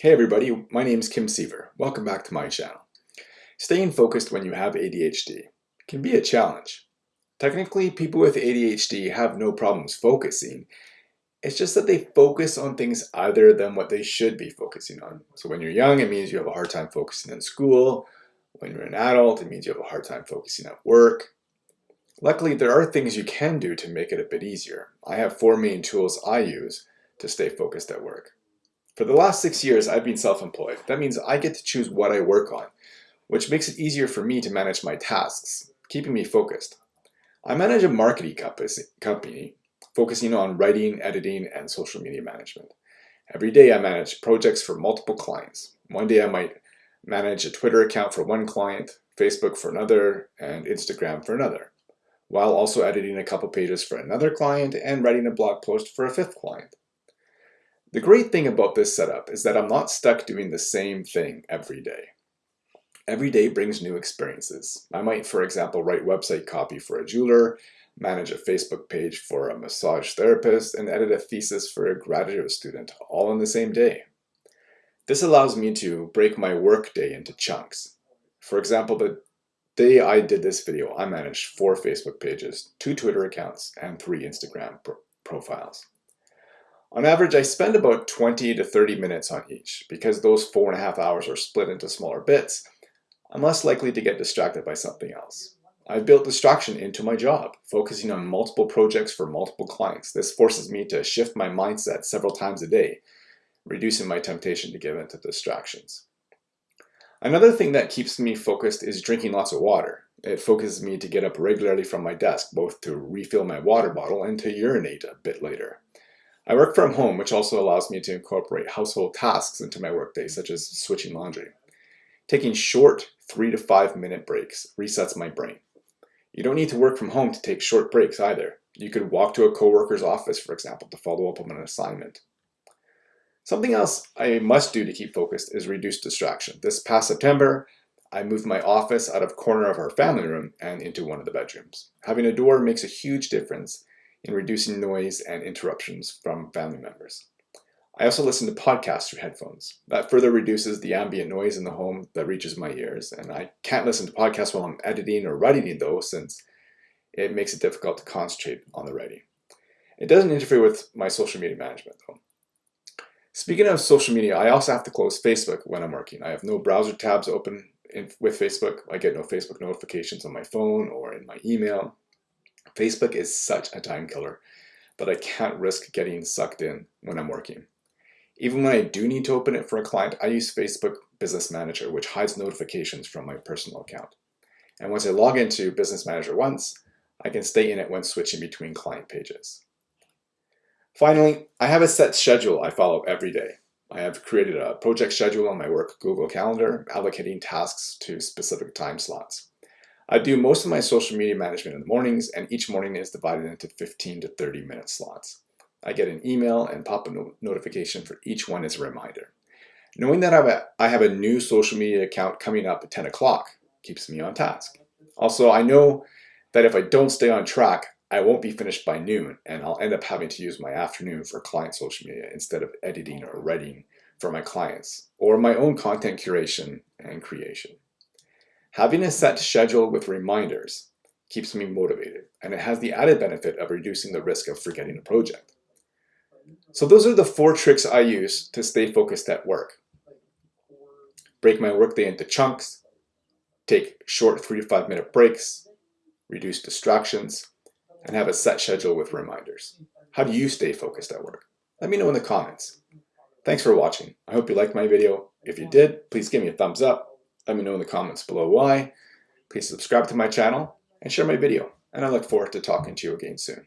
Hey everybody, my name is Kim Seaver. Welcome back to my channel. Staying focused when you have ADHD can be a challenge. Technically, people with ADHD have no problems focusing. It's just that they focus on things other than what they should be focusing on. So when you're young, it means you have a hard time focusing in school. When you're an adult, it means you have a hard time focusing at work. Luckily, there are things you can do to make it a bit easier. I have four main tools I use to stay focused at work. For the last six years, I've been self-employed. That means I get to choose what I work on, which makes it easier for me to manage my tasks, keeping me focused. I manage a marketing company focusing on writing, editing, and social media management. Every day I manage projects for multiple clients. One day I might manage a Twitter account for one client, Facebook for another, and Instagram for another, while also editing a couple pages for another client and writing a blog post for a fifth client. The great thing about this setup is that I'm not stuck doing the same thing every day. Every day brings new experiences. I might, for example, write website copy for a jeweler, manage a Facebook page for a massage therapist, and edit a thesis for a graduate student, all in the same day. This allows me to break my work day into chunks. For example, the day I did this video, I managed four Facebook pages, two Twitter accounts, and three Instagram pro profiles. On average, I spend about 20 to 30 minutes on each. Because those four and a half hours are split into smaller bits, I'm less likely to get distracted by something else. I've built distraction into my job, focusing on multiple projects for multiple clients. This forces me to shift my mindset several times a day, reducing my temptation to give in to distractions. Another thing that keeps me focused is drinking lots of water. It focuses me to get up regularly from my desk, both to refill my water bottle and to urinate a bit later. I work from home, which also allows me to incorporate household tasks into my workday, such as switching laundry. Taking short three to five minute breaks resets my brain. You don't need to work from home to take short breaks either. You could walk to a coworker's office, for example, to follow up on an assignment. Something else I must do to keep focused is reduce distraction. This past September, I moved my office out of corner of our family room and into one of the bedrooms. Having a door makes a huge difference in reducing noise and interruptions from family members. I also listen to podcasts through headphones. That further reduces the ambient noise in the home that reaches my ears, and I can't listen to podcasts while I'm editing or writing though, since it makes it difficult to concentrate on the writing. It doesn't interfere with my social media management though. Speaking of social media, I also have to close Facebook when I'm working. I have no browser tabs open in, with Facebook. I get no Facebook notifications on my phone or in my email. Facebook is such a time killer that I can't risk getting sucked in when I'm working. Even when I do need to open it for a client, I use Facebook Business Manager, which hides notifications from my personal account. And once I log into Business Manager once, I can stay in it when switching between client pages. Finally, I have a set schedule I follow every day. I have created a project schedule on my work Google Calendar, allocating tasks to specific time slots. I do most of my social media management in the mornings and each morning is divided into 15 to 30 minute slots. I get an email and pop a no notification for each one as a reminder. Knowing that I have, a, I have a new social media account coming up at 10 o'clock keeps me on task. Also, I know that if I don't stay on track, I won't be finished by noon and I'll end up having to use my afternoon for client social media instead of editing or writing for my clients or my own content curation and creation. Having a set schedule with reminders keeps me motivated, and it has the added benefit of reducing the risk of forgetting a project. So those are the four tricks I use to stay focused at work. Break my workday into chunks, take short three to five minute breaks, reduce distractions, and have a set schedule with reminders. How do you stay focused at work? Let me know in the comments. Thanks for watching. I hope you liked my video. If you did, please give me a thumbs up let me know in the comments below why. Please subscribe to my channel and share my video. And I look forward to talking to you again soon.